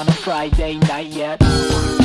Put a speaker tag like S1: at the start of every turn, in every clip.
S1: On a Friday night yet.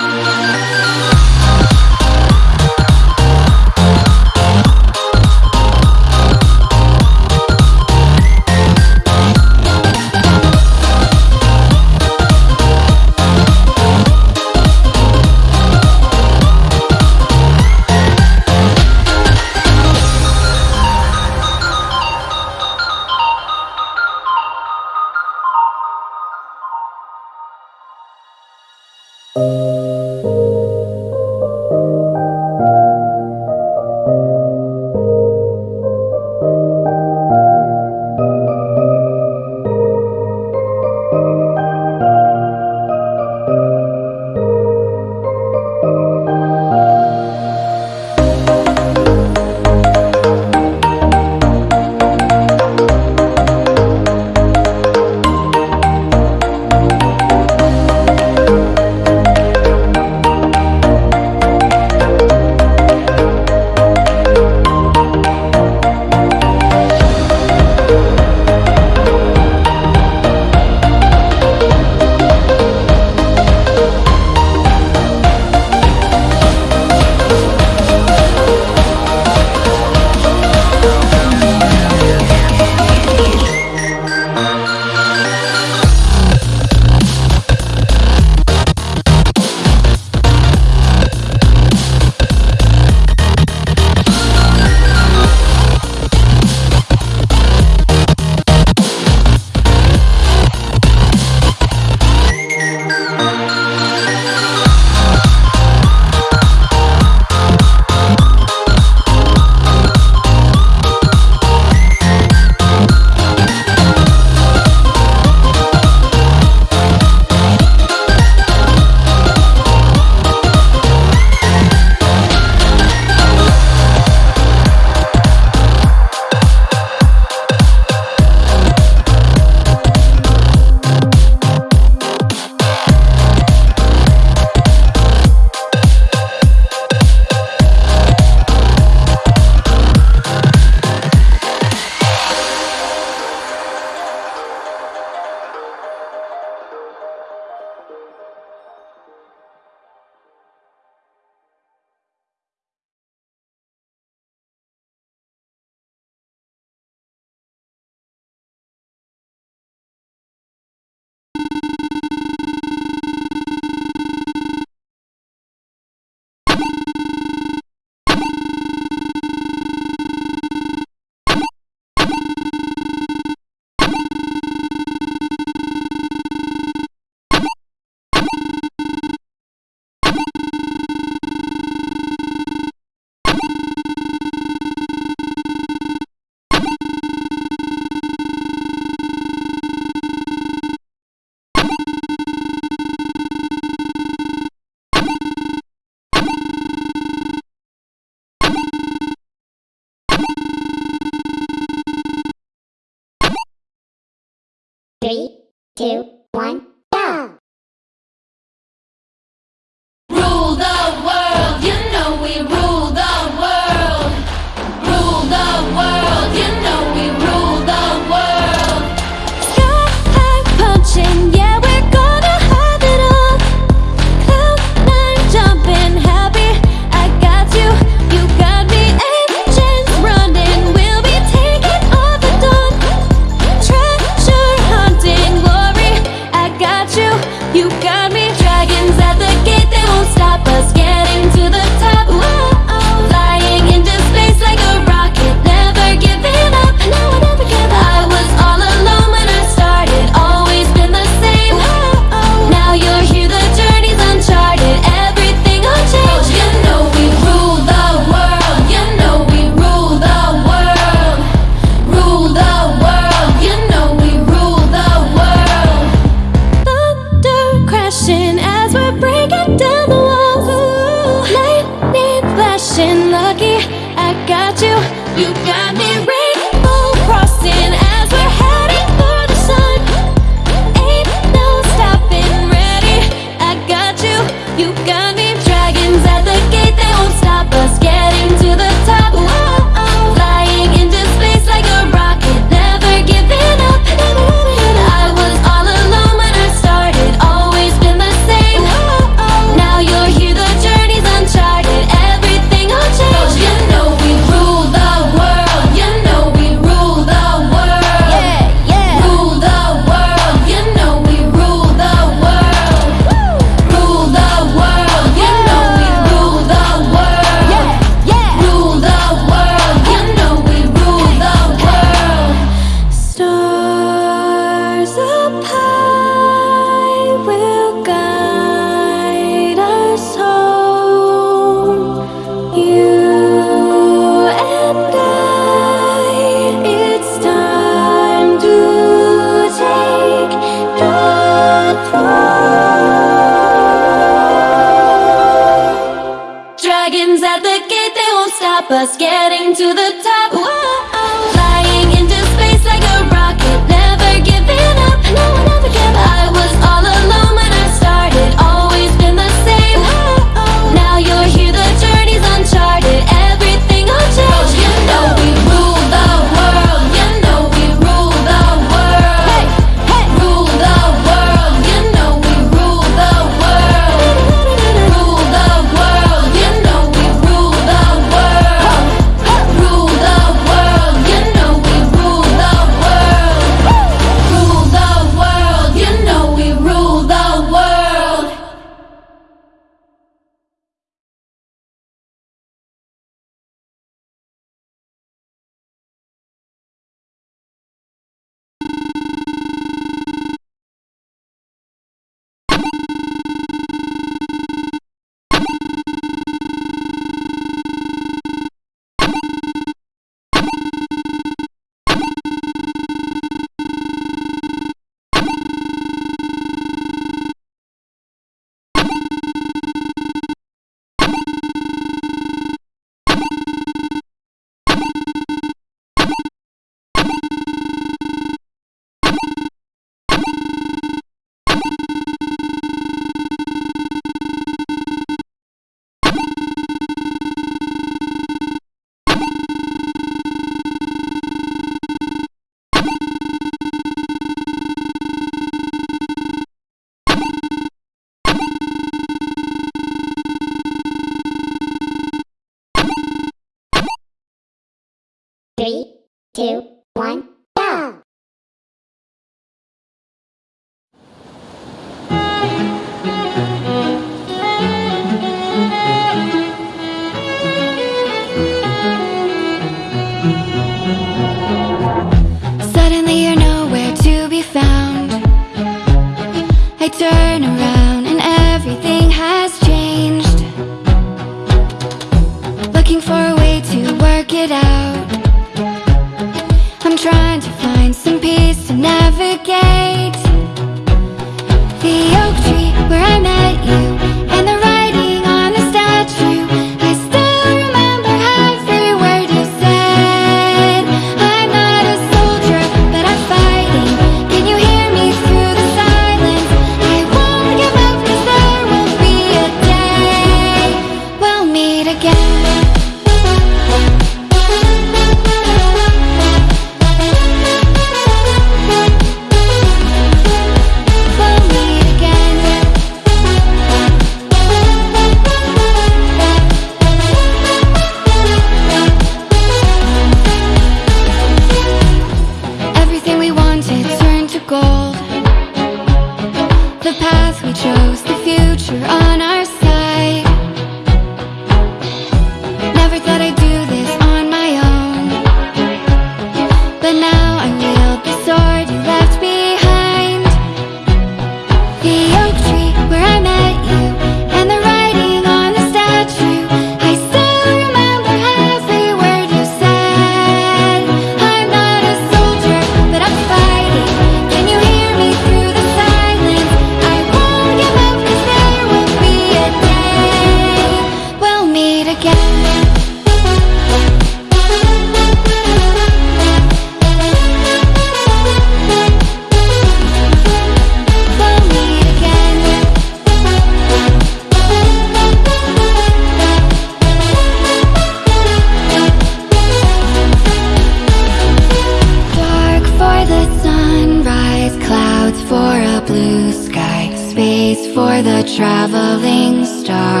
S2: traveling star.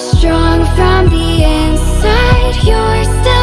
S2: Strong
S3: from the
S4: inside, you're still